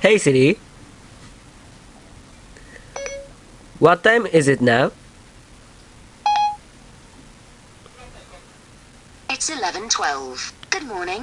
Hey Siri. What time is it now? It's 11.12. Good morning.